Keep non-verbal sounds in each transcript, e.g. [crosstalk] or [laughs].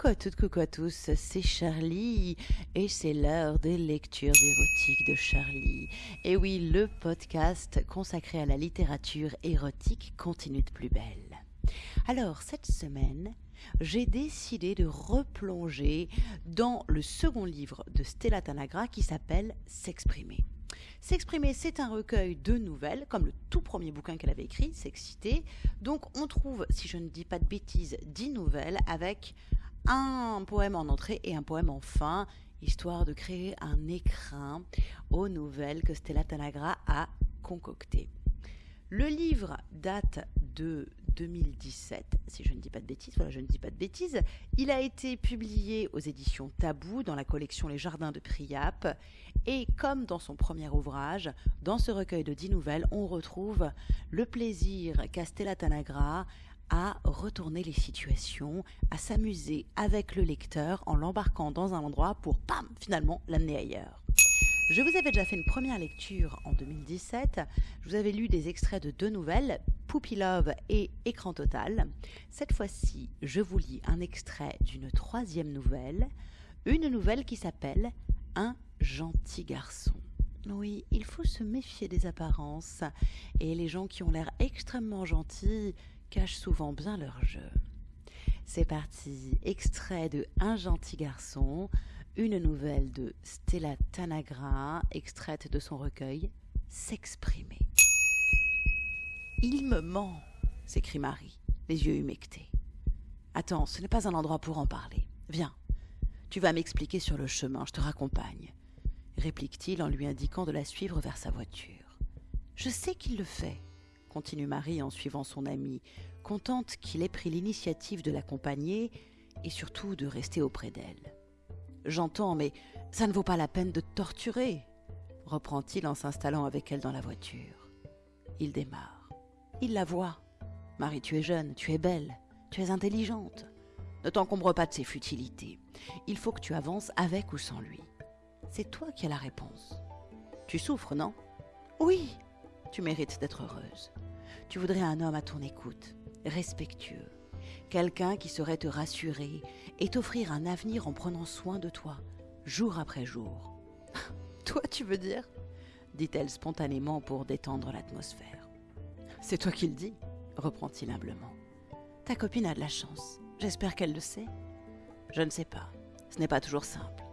Coucou à toutes, coucou à tous, c'est Charlie et c'est l'heure des lectures érotiques de Charlie. Et oui, le podcast consacré à la littérature érotique continue de plus belle. Alors, cette semaine, j'ai décidé de replonger dans le second livre de Stella Tanagra qui s'appelle S'exprimer. S'exprimer, c'est un recueil de nouvelles, comme le tout premier bouquin qu'elle avait écrit, S'exciter. Donc on trouve, si je ne dis pas de bêtises, dix nouvelles avec un poème en entrée et un poème en fin, histoire de créer un écrin aux nouvelles que Stella Tanagra a concoctées. Le livre date de 2017, si je ne dis pas de bêtises, voilà, je ne dis pas de bêtises. Il a été publié aux éditions Tabou dans la collection Les Jardins de Priap. Et comme dans son premier ouvrage, dans ce recueil de dix nouvelles, on retrouve le plaisir qu'a Stella Tanagra à retourner les situations, à s'amuser avec le lecteur en l'embarquant dans un endroit pour, pam, finalement l'amener ailleurs. Je vous avais déjà fait une première lecture en 2017. Je vous avais lu des extraits de deux nouvelles, Poopy Love et Écran Total. Cette fois-ci, je vous lis un extrait d'une troisième nouvelle, une nouvelle qui s'appelle Un gentil garçon. Oui, il faut se méfier des apparences, et les gens qui ont l'air extrêmement gentils cachent souvent bien leur jeu. C'est parti, extrait de Un gentil garçon, une nouvelle de Stella Tanagra, extraite de son recueil S'exprimer. Il me ment, s'écrie Marie, les yeux humectés. Attends, ce n'est pas un endroit pour en parler. Viens, tu vas m'expliquer sur le chemin, je te raccompagne, réplique-t-il en lui indiquant de la suivre vers sa voiture. Je sais qu'il le fait, continue Marie en suivant son ami, contente qu'il ait pris l'initiative de l'accompagner et surtout de rester auprès d'elle. J'entends, mais ça ne vaut pas la peine de te torturer, reprend-il en s'installant avec elle dans la voiture. Il démarre. Il la voit. Marie, tu es jeune, tu es belle, tu es intelligente. Ne t'encombre pas de ces futilités. Il faut que tu avances avec ou sans lui. C'est toi qui as la réponse. Tu souffres, non? Oui. Tu mérites d'être heureuse. Tu voudrais un homme à ton écoute, respectueux, quelqu'un qui saurait te rassurer et t'offrir un avenir en prenant soin de toi, jour après jour. [laughs] toi, tu veux dire? Dit-elle spontanément pour détendre l'atmosphère. C'est toi qui le dis, reprend-il humblement. Ta copine a de la chance. J'espère qu'elle le sait. Je ne sais pas. Ce n'est pas toujours simple.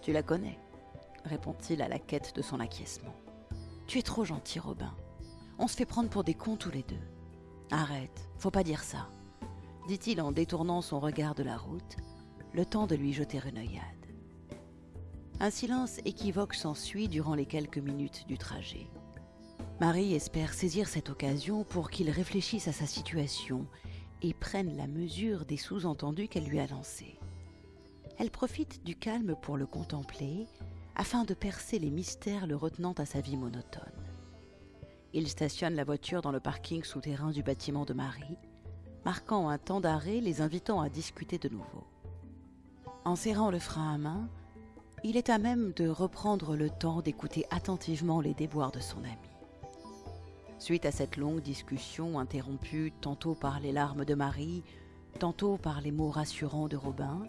Tu la connais, répond-il à la quête de son acquiescement. Tu es trop gentil, Robin. On se fait prendre pour des cons tous les deux. Arrête, faut pas dire ça, dit-il en détournant son regard de la route, le temps de lui jeter une œillade. Un silence équivoque s'ensuit durant les quelques minutes du trajet. Marie espère saisir cette occasion pour qu'il réfléchisse à sa situation et prenne la mesure des sous-entendus qu'elle lui a lancés. Elle profite du calme pour le contempler, afin de percer les mystères le retenant à sa vie monotone. Il stationne la voiture dans le parking souterrain du bâtiment de Marie, marquant un temps d'arrêt les invitant à discuter de nouveau. En serrant le frein à main, il est à même de reprendre le temps d'écouter attentivement les déboires de son ami. Suite à cette longue discussion interrompue tantôt par les larmes de Marie, tantôt par les mots rassurants de Robin,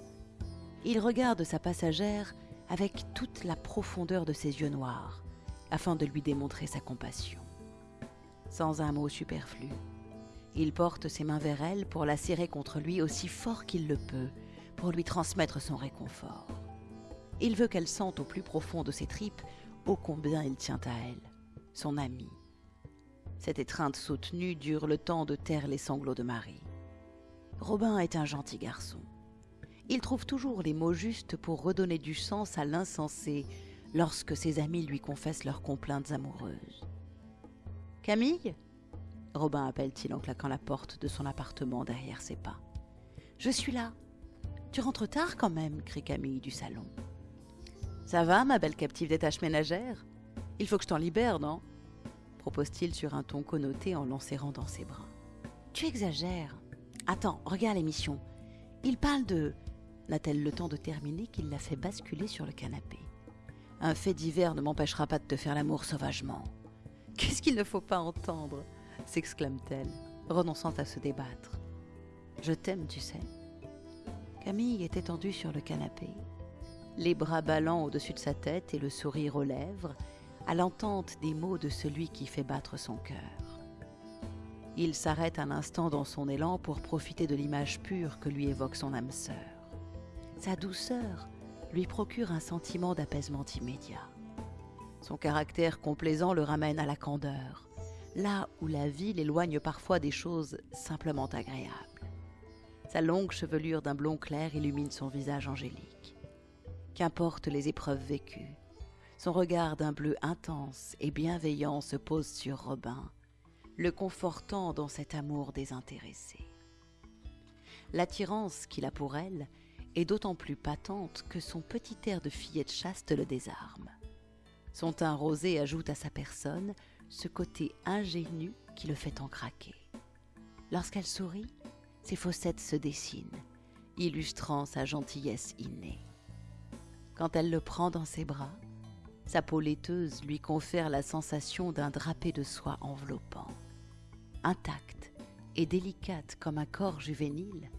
il regarde sa passagère avec toute la profondeur de ses yeux noirs, afin de lui démontrer sa compassion. Sans un mot superflu, il porte ses mains vers elle pour la serrer contre lui aussi fort qu'il le peut, pour lui transmettre son réconfort. Il veut qu'elle sente au plus profond de ses tripes ô combien il tient à elle, son amie. Cette étreinte soutenue dure le temps de taire les sanglots de Marie. Robin est un gentil garçon. Il trouve toujours les mots justes pour redonner du sens à l'insensé lorsque ses amis lui confessent leurs complaintes amoureuses. Camille? Robin appelle-t-il en claquant la porte de son appartement derrière ses pas. Je suis là. Tu rentres tard quand même, crie Camille du salon. Ça va, ma belle captive des tâches ménagères? Il faut que je t'en libère, non? propose-t-il sur un ton connoté en l'enserrant dans ses bras. Tu exagères. Attends, regarde l'émission. Il parle de n'a-t-elle le temps de terminer qu'il la fait basculer sur le canapé? Un fait divers ne m'empêchera pas de te faire l'amour sauvagement. Qu'est-ce qu'il ne faut pas entendre s'exclame-t-elle, renonçant à se débattre. Je t'aime, tu sais. Camille est étendue sur le canapé, les bras ballants au-dessus de sa tête et le sourire aux lèvres, à l'entente des mots de celui qui fait battre son cœur. Il s'arrête un instant dans son élan pour profiter de l'image pure que lui évoque son âme sœur. Sa douceur lui procure un sentiment d'apaisement immédiat. Son caractère complaisant le ramène à la candeur, là où la vie l'éloigne parfois des choses simplement agréables. Sa longue chevelure d'un blond clair illumine son visage angélique. Qu'importe les épreuves vécues, son regard d'un bleu intense et bienveillant se pose sur Robin, le confortant dans cet amour désintéressé. L'attirance qu'il a pour elle est d'autant plus patente que son petit air de fillette chaste le désarme. Son teint rosé ajoute à sa personne ce côté ingénu qui le fait en craquer. Lorsqu'elle sourit, ses fossettes se dessinent, illustrant sa gentillesse innée. Quand elle le prend dans ses bras, sa peau laiteuse lui confère la sensation d'un drapé de soie enveloppant. Intacte et délicate comme un corps juvénile,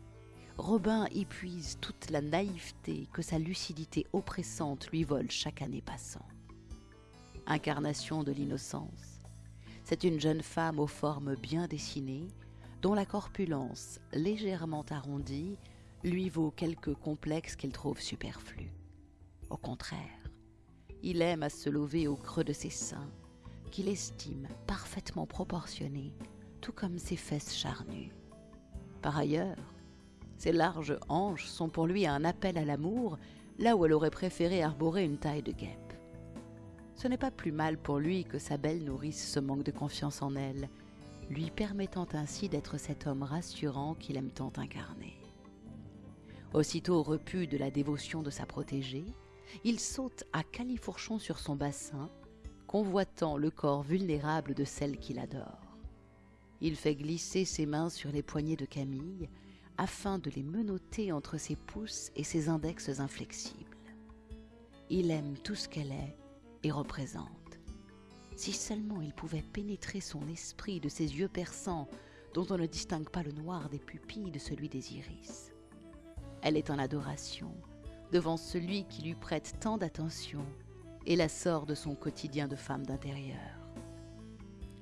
Robin y puise toute la naïveté que sa lucidité oppressante lui vole chaque année passant. Incarnation de l'innocence, c'est une jeune femme aux formes bien dessinées, dont la corpulence légèrement arrondie lui vaut quelques complexes qu'elle trouve superflus. Au contraire, il aime à se lever au creux de ses seins, qu'il estime parfaitement proportionnés, tout comme ses fesses charnues. Par ailleurs, ses larges hanches sont pour lui un appel à l'amour, là où elle aurait préféré arborer une taille de guêpe. Ce n'est pas plus mal pour lui que sa belle nourrice se manque de confiance en elle, lui permettant ainsi d'être cet homme rassurant qu'il aime tant incarner. Aussitôt repu de la dévotion de sa protégée, il saute à califourchon sur son bassin, convoitant le corps vulnérable de celle qu'il adore. Il fait glisser ses mains sur les poignets de Camille, afin de les menotter entre ses pouces et ses index inflexibles. Il aime tout ce qu'elle est et représente. Si seulement il pouvait pénétrer son esprit de ses yeux perçants, dont on ne distingue pas le noir des pupilles de celui des iris. Elle est en adoration devant celui qui lui prête tant d'attention et la sort de son quotidien de femme d'intérieur.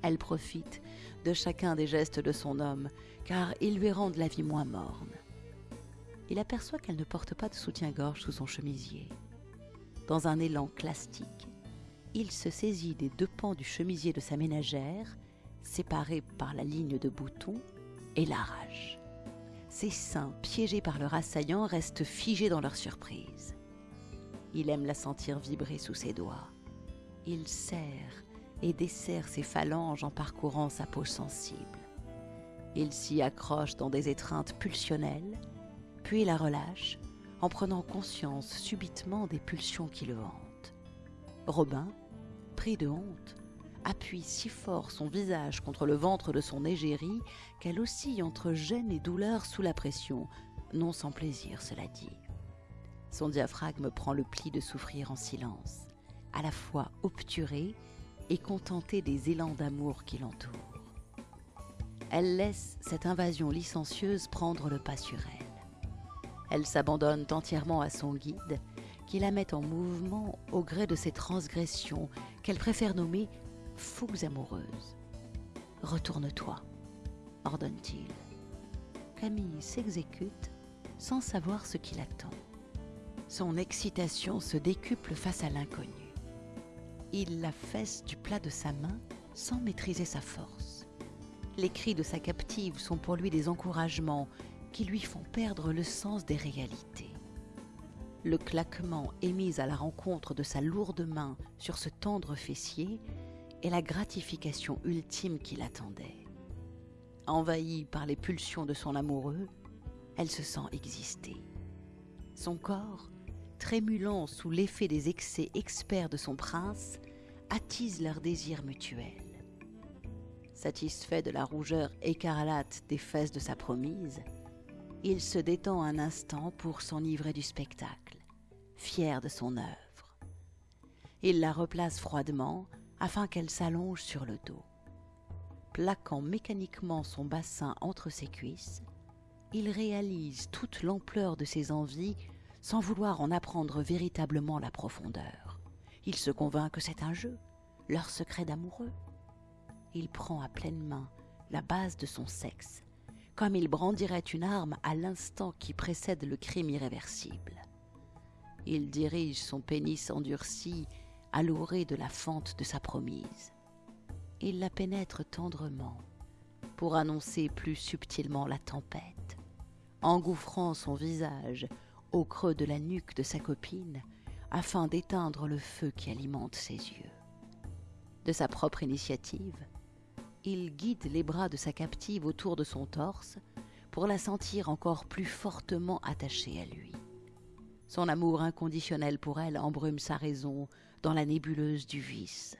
Elle profite de chacun des gestes de son homme, car ils lui rendent la vie moins morne. Il aperçoit qu'elle ne porte pas de soutien-gorge sous son chemisier. Dans un élan classique, il se saisit des deux pans du chemisier de sa ménagère, séparés par la ligne de boutons, et l'arrache. Ses seins, piégés par leur assaillant, restent figés dans leur surprise. Il aime la sentir vibrer sous ses doigts. Il serre et desserre ses phalanges en parcourant sa peau sensible. Il s'y accroche dans des étreintes pulsionnelles, puis la relâche en prenant conscience subitement des pulsions qui le hantent. Robin, de honte, appuie si fort son visage contre le ventre de son égérie qu'elle oscille entre gêne et douleur sous la pression, non sans plaisir, cela dit. Son diaphragme prend le pli de souffrir en silence, à la fois obturé et contenté des élans d'amour qui l'entourent. Elle laisse cette invasion licencieuse prendre le pas sur elle. Elle s'abandonne entièrement à son guide qui la met en mouvement au gré de ses transgressions qu'elle préfère nommer fougues amoureuses. Retourne-toi, ordonne-t-il. Camille s'exécute sans savoir ce qui l'attend. Son excitation se décuple face à l'inconnu. Il la fesse du plat de sa main sans maîtriser sa force. Les cris de sa captive sont pour lui des encouragements qui lui font perdre le sens des réalités le claquement émis à la rencontre de sa lourde main sur ce tendre fessier est la gratification ultime qui l'attendait. Envahie par les pulsions de son amoureux, elle se sent exister. Son corps, trémulant sous l'effet des excès experts de son prince, attise leur désir mutuel. Satisfait de la rougeur écarlate des fesses de sa promise, il se détend un instant pour s'enivrer du spectacle, fier de son œuvre. Il la replace froidement afin qu'elle s'allonge sur le dos. Plaquant mécaniquement son bassin entre ses cuisses, il réalise toute l'ampleur de ses envies sans vouloir en apprendre véritablement la profondeur. Il se convainc que c'est un jeu, leur secret d'amoureux. Il prend à pleine main la base de son sexe, comme il brandirait une arme à l'instant qui précède le crime irréversible. Il dirige son pénis endurci à l'orée de la fente de sa promise. Il la pénètre tendrement pour annoncer plus subtilement la tempête, engouffrant son visage au creux de la nuque de sa copine afin d'éteindre le feu qui alimente ses yeux. De sa propre initiative, il guide les bras de sa captive autour de son torse pour la sentir encore plus fortement attachée à lui. Son amour inconditionnel pour elle embrume sa raison dans la nébuleuse du vice.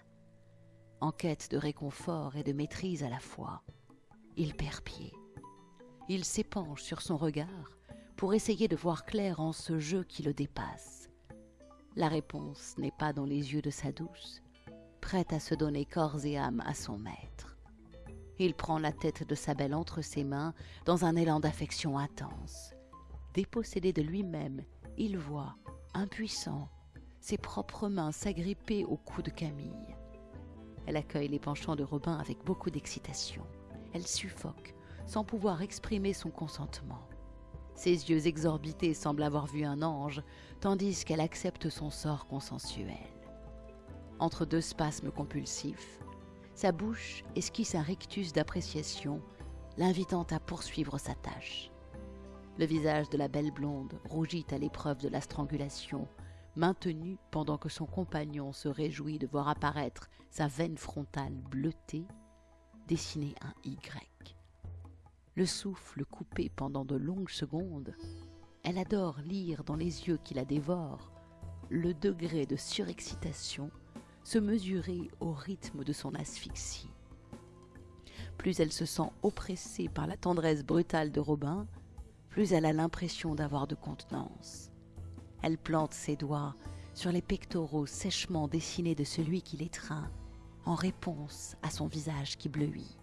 En quête de réconfort et de maîtrise à la fois, il perd pied. Il s'épanche sur son regard pour essayer de voir clair en ce jeu qui le dépasse. La réponse n'est pas dans les yeux de sa douce, prête à se donner corps et âme à son maître. Il prend la tête de sa belle entre ses mains dans un élan d'affection intense. Dépossédé de lui-même, il voit, impuissant, ses propres mains s'agripper au cou de Camille. Elle accueille les penchants de Robin avec beaucoup d'excitation. Elle suffoque, sans pouvoir exprimer son consentement. Ses yeux exorbités semblent avoir vu un ange, tandis qu'elle accepte son sort consensuel. Entre deux spasmes compulsifs, sa bouche esquisse un rictus d'appréciation, l'invitant à poursuivre sa tâche. Le visage de la belle blonde rougit à l'épreuve de la strangulation, maintenue pendant que son compagnon se réjouit de voir apparaître sa veine frontale bleutée, dessiner un Y le souffle coupé pendant de longues secondes, elle adore lire dans les yeux qui la dévorent le degré de surexcitation se mesurer au rythme de son asphyxie. Plus elle se sent oppressée par la tendresse brutale de Robin, plus elle a l'impression d'avoir de contenance. Elle plante ses doigts sur les pectoraux sèchement dessinés de celui qui l'étreint, en réponse à son visage qui bleuit.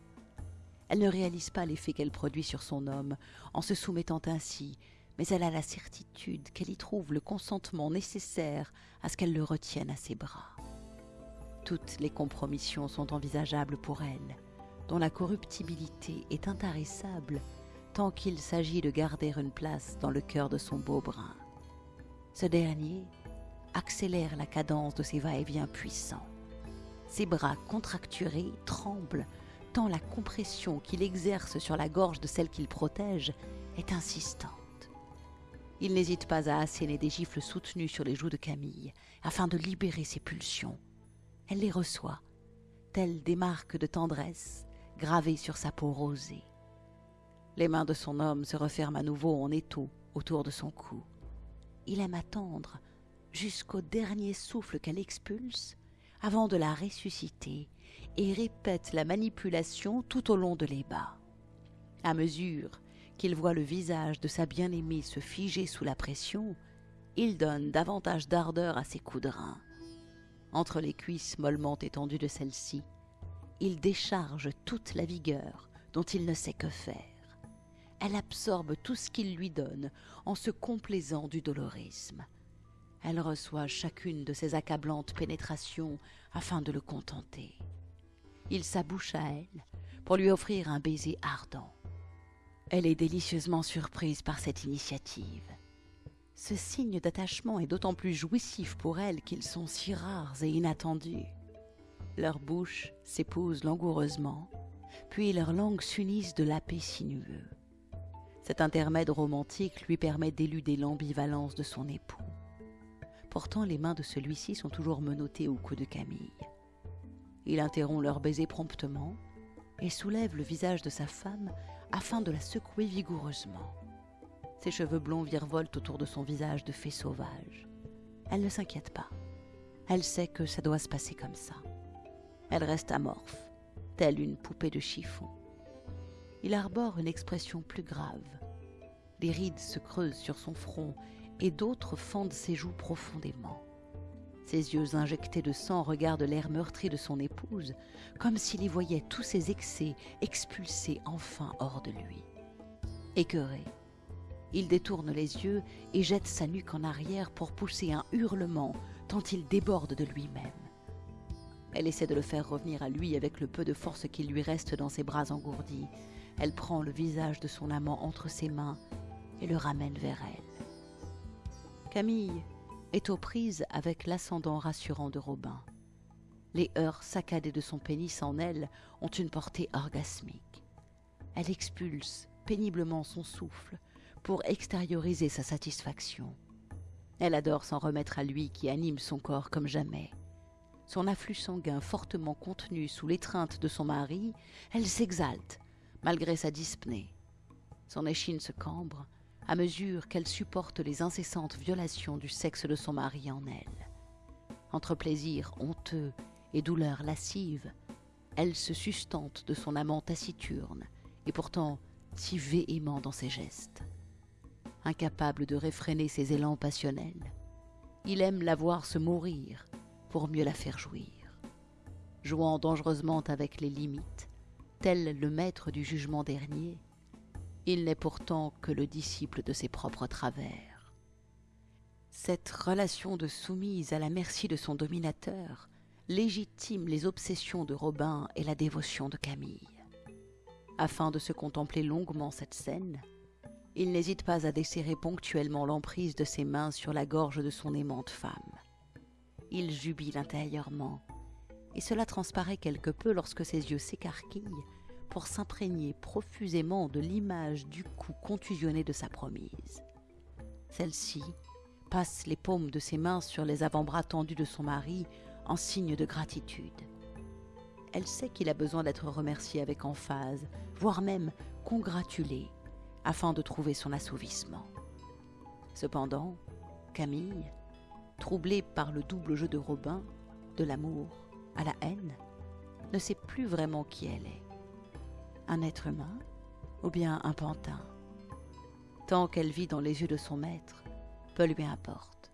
Elle ne réalise pas l'effet qu'elle produit sur son homme en se soumettant ainsi, mais elle a la certitude qu'elle y trouve le consentement nécessaire à ce qu'elle le retienne à ses bras. Toutes les compromissions sont envisageables pour elle, dont la corruptibilité est intarissable tant qu'il s'agit de garder une place dans le cœur de son beau brin. Ce dernier accélère la cadence de ses va-et-vient puissants. Ses bras contracturés tremblent tant la compression qu'il exerce sur la gorge de celle qu'il protège est insistante. Il n'hésite pas à asséner des gifles soutenues sur les joues de Camille, afin de libérer ses pulsions. Elle les reçoit, telles des marques de tendresse gravées sur sa peau rosée. Les mains de son homme se referment à nouveau en étau autour de son cou. Il aime attendre jusqu'au dernier souffle qu'elle expulse avant de la ressusciter et répète la manipulation tout au long de l'ébat. À mesure qu'il voit le visage de sa bien-aimée se figer sous la pression, il donne davantage d'ardeur à ses coups de. Entre les cuisses mollement étendues de celle-ci, il décharge toute la vigueur dont il ne sait que faire. Elle absorbe tout ce qu'il lui donne en se complaisant du dolorisme. Elle reçoit chacune de ses accablantes pénétrations afin de le contenter il s'abouche à elle pour lui offrir un baiser ardent. Elle est délicieusement surprise par cette initiative. Ce signe d'attachement est d'autant plus jouissif pour elle qu'ils sont si rares et inattendus. Leurs bouches s'épousent langoureusement, puis leurs langues s'unissent de lapis sinueux. Cet intermède romantique lui permet d'éluder l'ambivalence de son époux. Pourtant, les mains de celui-ci sont toujours menottées au cou de Camille. Il interrompt leur baiser promptement et soulève le visage de sa femme afin de la secouer vigoureusement. Ses cheveux blonds virevoltent autour de son visage de fée sauvage. Elle ne s'inquiète pas. Elle sait que ça doit se passer comme ça. Elle reste amorphe, telle une poupée de chiffon. Il arbore une expression plus grave. Des rides se creusent sur son front et d'autres fendent ses joues profondément. Ses yeux injectés de sang regardent l'air meurtri de son épouse, comme s'il y voyait tous ses excès expulsés enfin hors de lui. Écœuré, il détourne les yeux et jette sa nuque en arrière pour pousser un hurlement tant il déborde de lui-même. Elle essaie de le faire revenir à lui avec le peu de force qu'il lui reste dans ses bras engourdis. Elle prend le visage de son amant entre ses mains et le ramène vers elle. Camille est aux prises avec l'ascendant rassurant de Robin. Les heures saccadées de son pénis en elle ont une portée orgasmique. Elle expulse péniblement son souffle pour extérioriser sa satisfaction. Elle adore s'en remettre à lui qui anime son corps comme jamais. Son afflux sanguin fortement contenu sous l'étreinte de son mari, elle s'exalte, malgré sa dyspnée. Son échine se cambre à mesure qu'elle supporte les incessantes violations du sexe de son mari en elle. Entre plaisir honteux et douleur lascive, elle se sustente de son amant taciturne et pourtant si véhément dans ses gestes. Incapable de réfréner ses élans passionnels, il aime la voir se mourir pour mieux la faire jouir. Jouant dangereusement avec les limites, tel le maître du jugement dernier, il n'est pourtant que le disciple de ses propres travers. Cette relation de soumise à la merci de son dominateur légitime les obsessions de Robin et la dévotion de Camille. Afin de se contempler longuement cette scène, il n'hésite pas à desserrer ponctuellement l'emprise de ses mains sur la gorge de son aimante femme. Il jubile intérieurement, et cela transparaît quelque peu lorsque ses yeux s'écarquillent pour s'imprégner profusément de l'image du cou contusionné de sa promise. Celle-ci passe les paumes de ses mains sur les avant-bras tendus de son mari en signe de gratitude. Elle sait qu'il a besoin d'être remercié avec emphase, voire même congratulé, afin de trouver son assouvissement. Cependant, Camille, troublée par le double jeu de Robin, de l'amour à la haine, ne sait plus vraiment qui elle est. Un être humain ou bien un pantin Tant qu'elle vit dans les yeux de son maître, peu lui importe.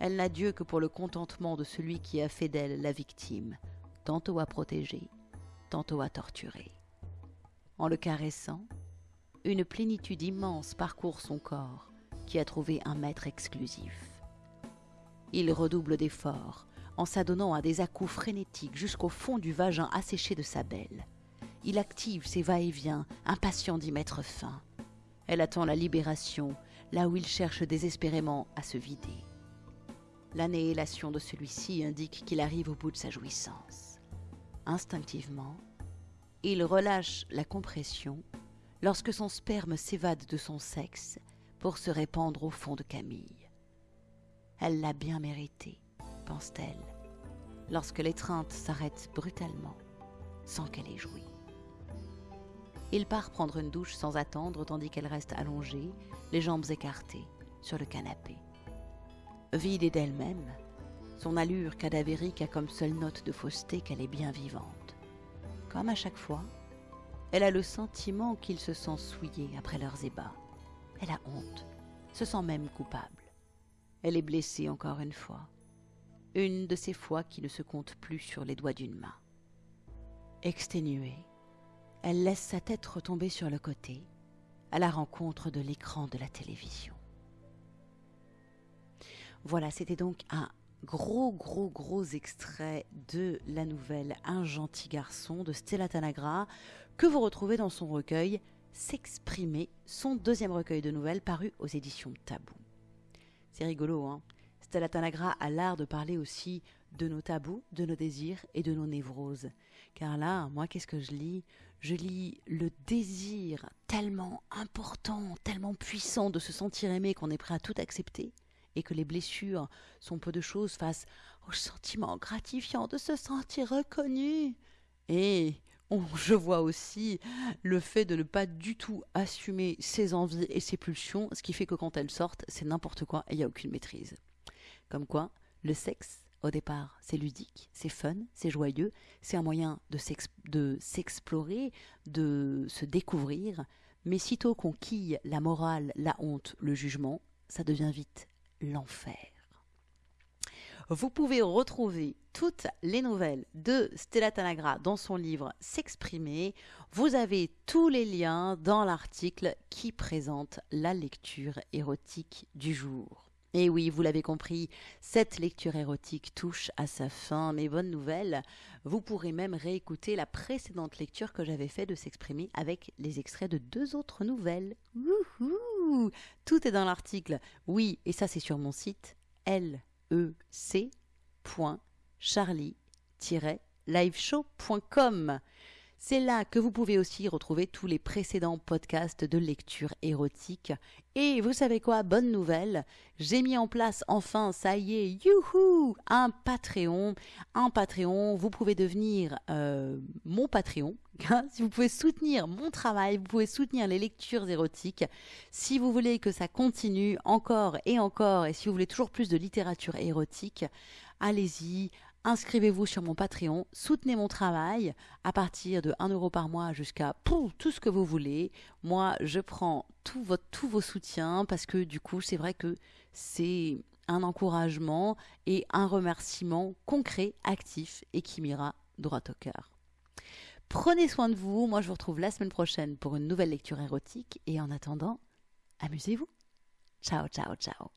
Elle n'a Dieu que pour le contentement de celui qui a fait d'elle la victime, tantôt à protéger, tantôt à torturer. En le caressant, une plénitude immense parcourt son corps, qui a trouvé un maître exclusif. Il redouble d'efforts, en s'adonnant à des à-coups frénétiques jusqu'au fond du vagin asséché de sa belle. Il active ses va-et-vient, impatient d'y mettre fin. Elle attend la libération, là où il cherche désespérément à se vider. L'annihilation de celui-ci indique qu'il arrive au bout de sa jouissance. Instinctivement, il relâche la compression lorsque son sperme s'évade de son sexe pour se répandre au fond de Camille. Elle l'a bien mérité, pense-t-elle, lorsque l'étreinte s'arrête brutalement, sans qu'elle ait joui. Il part prendre une douche sans attendre tandis qu'elle reste allongée, les jambes écartées, sur le canapé. Vide d'elle-même, son allure cadavérique a comme seule note de fausseté qu'elle est bien vivante. Comme à chaque fois, elle a le sentiment qu'il se sent souillé après leurs ébats. Elle a honte, se sent même coupable. Elle est blessée encore une fois. Une de ces fois qui ne se compte plus sur les doigts d'une main. Exténuée, elle laisse sa tête retomber sur le côté, à la rencontre de l'écran de la télévision. Voilà, c'était donc un gros, gros, gros extrait de la nouvelle Un gentil garçon de Stella Tanagra que vous retrouvez dans son recueil S'exprimer, son deuxième recueil de nouvelles paru aux éditions Tabou. C'est rigolo, hein Stella Tanagra a l'art de parler aussi de nos tabous, de nos désirs et de nos névroses. Car là, moi, qu'est-ce que je lis? Je lis le désir tellement important, tellement puissant de se sentir aimé qu'on est prêt à tout accepter, et que les blessures sont peu de choses face au sentiment gratifiant de se sentir reconnu. Et je vois aussi le fait de ne pas du tout assumer ses envies et ses pulsions, ce qui fait que quand elles sortent, c'est n'importe quoi et il n'y a aucune maîtrise. Comme quoi, le sexe, au départ, c'est ludique, c'est fun, c'est joyeux, c'est un moyen de s'explorer, de se découvrir, mais sitôt qu'on quille la morale, la honte, le jugement, ça devient vite l'enfer. Vous pouvez retrouver toutes les nouvelles de Stella Tanagra dans son livre S'exprimer. Vous avez tous les liens dans l'article qui présente la lecture érotique du jour. Et oui, vous l'avez compris, cette lecture érotique touche à sa fin, mais bonne nouvelle, vous pourrez même réécouter la précédente lecture que j'avais fait de s'exprimer avec les extraits de deux autres nouvelles. Wouhou Tout est dans l'article. Oui, et ça c'est sur mon site lec.charlie-liveshow.com. C'est là que vous pouvez aussi retrouver tous les précédents podcasts de lecture érotique. Et vous savez quoi, bonne nouvelle, j'ai mis en place enfin, ça y est, youhou, un Patreon. Un Patreon, vous pouvez devenir euh, mon Patreon. si vous pouvez soutenir mon travail, vous pouvez soutenir les lectures érotiques. Si vous voulez que ça continue encore et encore, et si vous voulez toujours plus de littérature érotique, allez-y, inscrivez-vous sur mon Patreon, soutenez mon travail à partir de 1 euro par mois jusqu'à tout ce que vous voulez. Moi, je prends tout tous vos soutiens parce que du coup, c'est vrai que c'est un encouragement et un remerciement concret, actif et qui m'ira droit au cœur. Prenez soin de vous, moi je vous retrouve la semaine prochaine pour une nouvelle lecture érotique et en attendant, amusez-vous. Ciao, ciao, ciao.